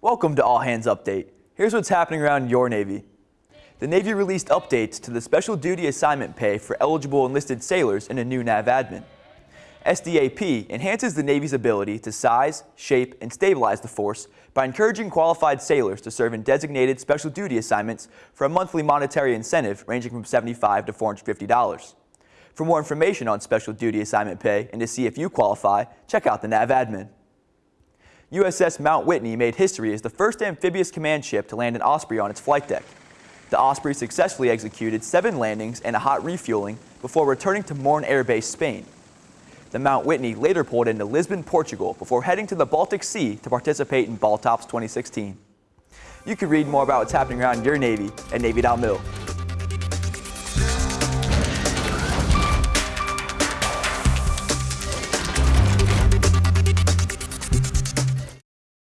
Welcome to All Hands Update. Here's what's happening around your Navy. The Navy released updates to the special duty assignment pay for eligible enlisted sailors in a new NAVADMIN. SDAP enhances the Navy's ability to size, shape, and stabilize the force by encouraging qualified sailors to serve in designated special duty assignments for a monthly monetary incentive ranging from 75 to $450. For more information on special duty assignment pay and to see if you qualify, check out the NAVADMIN. USS Mount Whitney made history as the first amphibious command ship to land an Osprey on its flight deck. The Osprey successfully executed seven landings and a hot refueling before returning to Morón Air Base, Spain. The Mount Whitney later pulled into Lisbon, Portugal before heading to the Baltic Sea to participate in Baltops 2016. You can read more about what's happening around your Navy at Navy.mil.